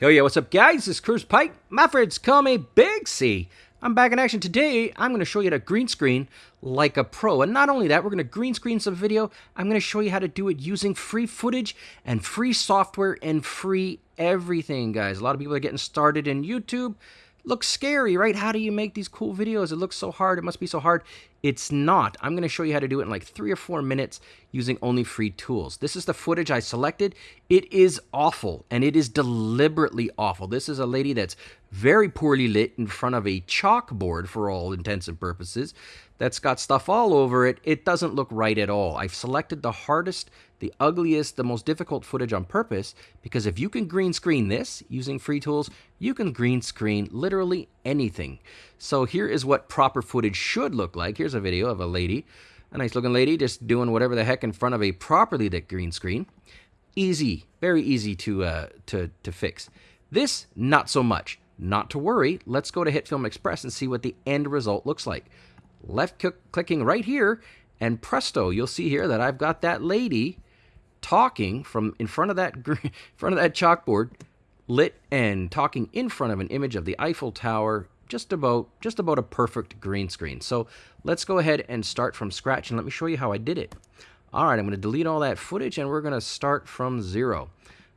Yo, yo, what's up, guys? This is Cruz Pike. My friends call me Big C. I'm back in action today. I'm going to show you how to green screen like a pro. And not only that, we're going to green screen some video. I'm going to show you how to do it using free footage and free software and free everything, guys. A lot of people are getting started in YouTube looks scary, right? How do you make these cool videos? It looks so hard. It must be so hard. It's not. I'm going to show you how to do it in like three or four minutes using only free tools. This is the footage I selected. It is awful, and it is deliberately awful. This is a lady that's very poorly lit in front of a chalkboard for all intents and purposes that's got stuff all over it, it doesn't look right at all. I've selected the hardest, the ugliest, the most difficult footage on purpose because if you can green screen this using free tools, you can green screen literally anything. So here is what proper footage should look like. Here's a video of a lady, a nice looking lady just doing whatever the heck in front of a properly lit green screen. Easy, very easy to, uh, to, to fix. This, not so much. Not to worry, let's go to HitFilm Express and see what the end result looks like left clicking right here, and presto, you'll see here that I've got that lady talking from in front of that in front of that chalkboard, lit and talking in front of an image of the Eiffel Tower, just about just about a perfect green screen. So let's go ahead and start from scratch and let me show you how I did it. All right, I'm going to delete all that footage and we're going to start from zero.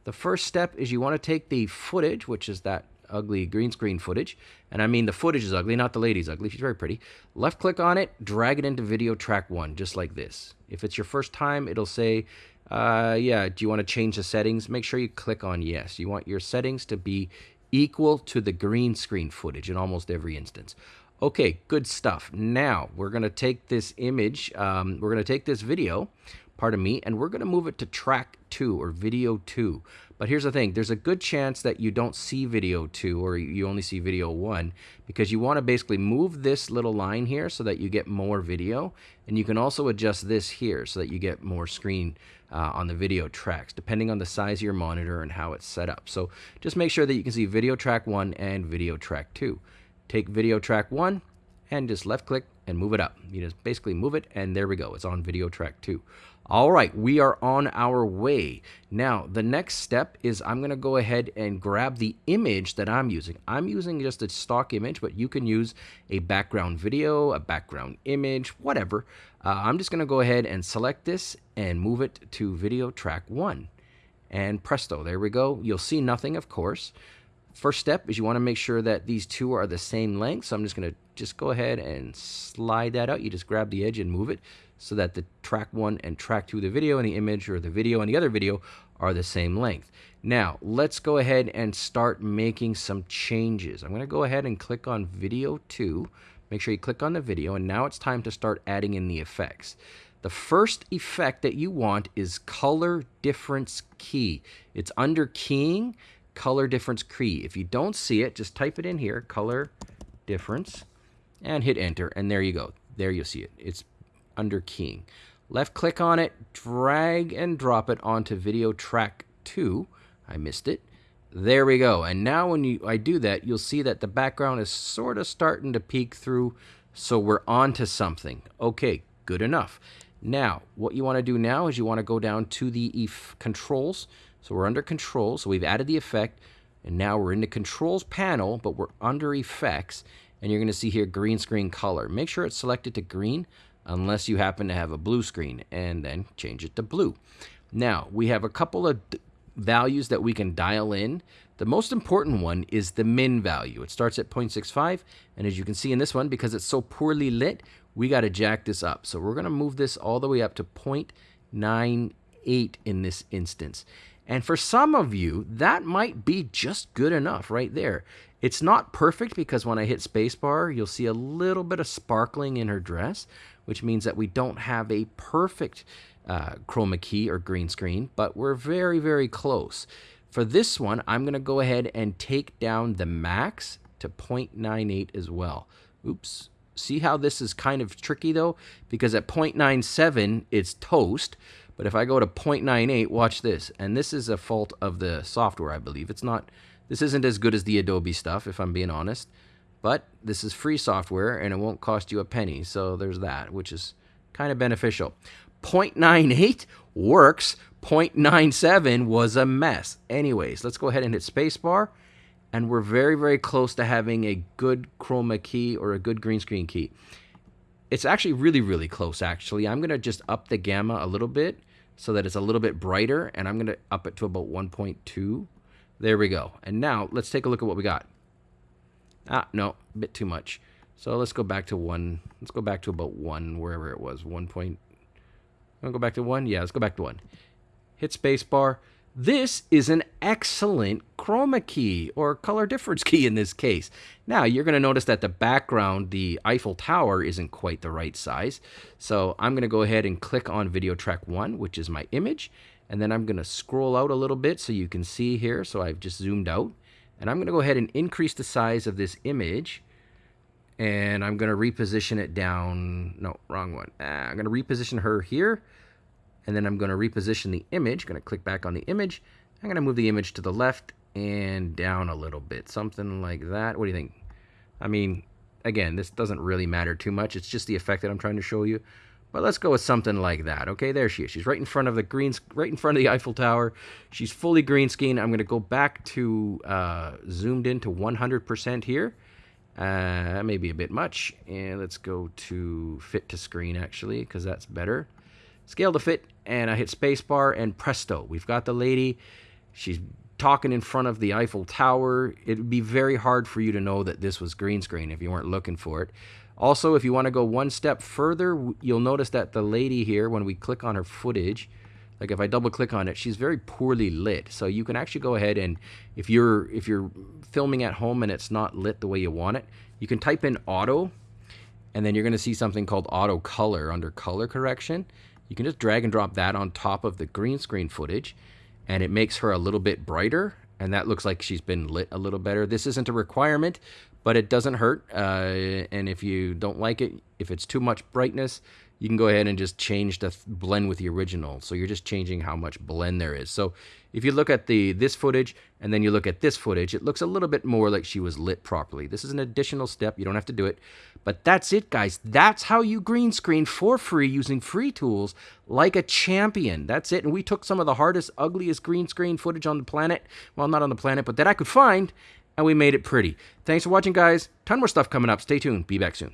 The first step is you want to take the footage, which is that ugly green screen footage. And I mean the footage is ugly, not the lady's ugly. She's very pretty. Left click on it, drag it into video track one, just like this. If it's your first time, it'll say, uh, yeah, do you want to change the settings? Make sure you click on yes. You want your settings to be equal to the green screen footage in almost every instance. Okay, good stuff. Now we're going to take this image, um, we're going to take this video, pardon me, and we're going to move it to track two or video two. But here's the thing, there's a good chance that you don't see video two or you only see video one because you want to basically move this little line here so that you get more video. And you can also adjust this here so that you get more screen uh, on the video tracks, depending on the size of your monitor and how it's set up. So just make sure that you can see video track one and video track two. Take video track one and just left click and move it up. You just basically move it and there we go. It's on video track two. All right, we are on our way. Now, the next step is I'm going to go ahead and grab the image that I'm using. I'm using just a stock image, but you can use a background video, a background image, whatever. Uh, I'm just going to go ahead and select this and move it to video track one. And presto, there we go. You'll see nothing, of course. First step is you want to make sure that these two are the same length. So I'm just going to just go ahead and slide that out. You just grab the edge and move it so that the track one and track two, the video and the image or the video and the other video are the same length. Now, let's go ahead and start making some changes. I'm going to go ahead and click on video two. Make sure you click on the video and now it's time to start adding in the effects. The first effect that you want is color difference key. It's under keying, color difference key. If you don't see it, just type it in here, color difference, and hit enter, and there you go. There you'll see it. It's under keying. Left click on it, drag and drop it onto video track 2. I missed it. There we go. And now when you I do that, you'll see that the background is sort of starting to peek through, so we're on to something. Okay, good enough. Now, what you want to do now is you want to go down to the controls. So we're under controls, so we've added the effect, and now we're in the controls panel, but we're under effects, and you're going to see here green screen color. Make sure it's selected to green unless you happen to have a blue screen, and then change it to blue. Now, we have a couple of values that we can dial in. The most important one is the min value. It starts at 0.65, and as you can see in this one, because it's so poorly lit, we got to jack this up. So we're going to move this all the way up to 0.98 in this instance. And for some of you, that might be just good enough right there. It's not perfect because when I hit spacebar, you'll see a little bit of sparkling in her dress, which means that we don't have a perfect uh, chroma key or green screen, but we're very, very close. For this one, I'm going to go ahead and take down the max to 0.98 as well. Oops. See how this is kind of tricky though? Because at 0.97, it's toast. But if I go to 0.98, watch this. And this is a fault of the software, I believe. It's not, this isn't as good as the Adobe stuff, if I'm being honest. But this is free software and it won't cost you a penny. So there's that, which is kind of beneficial. 0.98 works 0.97 was a mess. Anyways, let's go ahead and hit spacebar. And we're very, very close to having a good chroma key or a good green screen key. It's actually really, really close, actually. I'm going to just up the gamma a little bit so that it's a little bit brighter. And I'm going to up it to about 1.2. There we go. And now let's take a look at what we got. Ah, no, a bit too much. So let's go back to 1. Let's go back to about 1, wherever it was. 1 point... Go back to 1? Yeah, let's go back to 1 hit spacebar. This is an excellent chroma key or color difference key in this case. Now you're going to notice that the background, the Eiffel Tower, isn't quite the right size. So I'm going to go ahead and click on video track 1, which is my image. And then I'm going to scroll out a little bit so you can see here. So I've just zoomed out. And I'm going to go ahead and increase the size of this image. And I'm going to reposition it down. No, wrong one. Ah, I'm going to reposition her here and then I'm going to reposition the image. Going to click back on the image. I'm going to move the image to the left and down a little bit, something like that. What do you think? I mean, again, this doesn't really matter too much. It's just the effect that I'm trying to show you. But let's go with something like that. Okay, there she is. She's right in front of the green, right in front of the Eiffel Tower. She's fully green screen. I'm going to go back to uh, zoomed in to 100% here. Uh, maybe a bit much. And let's go to fit to screen actually, because that's better scale to fit, and I hit spacebar, and presto, we've got the lady. She's talking in front of the Eiffel Tower. It would be very hard for you to know that this was green screen if you weren't looking for it. Also, if you want to go one step further, you'll notice that the lady here, when we click on her footage, like if I double click on it, she's very poorly lit. So you can actually go ahead and if you're if you're filming at home and it's not lit the way you want it, you can type in auto and then you're going to see something called auto color under color correction you can just drag and drop that on top of the green screen footage and it makes her a little bit brighter and that looks like she's been lit a little better. This isn't a requirement, but it doesn't hurt. Uh, and if you don't like it, if it's too much brightness, you can go ahead and just change the blend with the original. So you're just changing how much blend there is. So if you look at the this footage and then you look at this footage, it looks a little bit more like she was lit properly. This is an additional step. You don't have to do it. But that's it, guys. That's how you green screen for free using free tools like a champion. That's it. And we took some of the hardest, ugliest green screen footage on the planet. Well, not on the planet, but that I could find. And we made it pretty. Thanks for watching, guys. Ton more stuff coming up. Stay tuned. Be back soon.